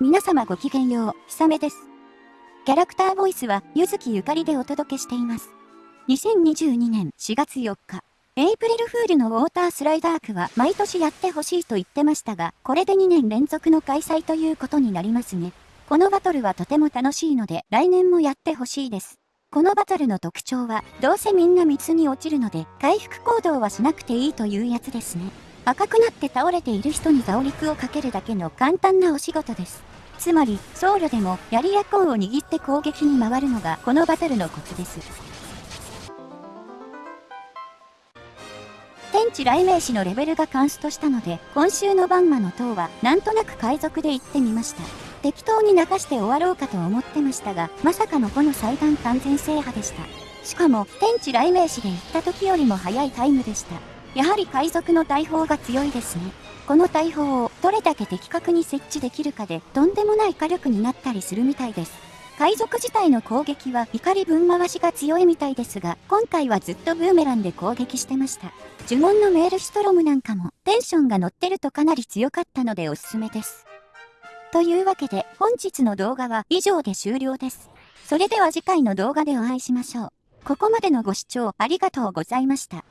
皆様ごきげんよう、ひさめです。キャラクターボイスは、ゆずきゆかりでお届けしています。2022年4月4日、エイプリルフールのウォータースライダークは毎年やってほしいと言ってましたが、これで2年連続の開催ということになりますね。このバトルはとても楽しいので、来年もやってほしいです。このバトルの特徴は、どうせみんな水に落ちるので、回復行動はしなくていいというやつですね。赤くなって倒れている人にザオリクをかけるだけの簡単なお仕事です。つまり、僧侶でも槍やコウを握って攻撃に回るのがこのバトルのコツです。天地雷鳴士のレベルがカンストしたので、今週のバンマの塔はなんとなく海賊で行ってみました。適当に流して終わろうかと思ってましたが、まさかのこの祭壇完全制覇でした。しかも、天地雷鳴士で行った時よりも早いタイムでした。やはり海賊の大砲が強いですね。この大砲をどれだけ的確に設置できるかでとんでもない火力になったりするみたいです。海賊自体の攻撃は怒り分回しが強いみたいですが、今回はずっとブーメランで攻撃してました。呪文のメールシトロムなんかもテンションが乗ってるとかなり強かったのでおすすめです。というわけで本日の動画は以上で終了です。それでは次回の動画でお会いしましょう。ここまでのご視聴ありがとうございました。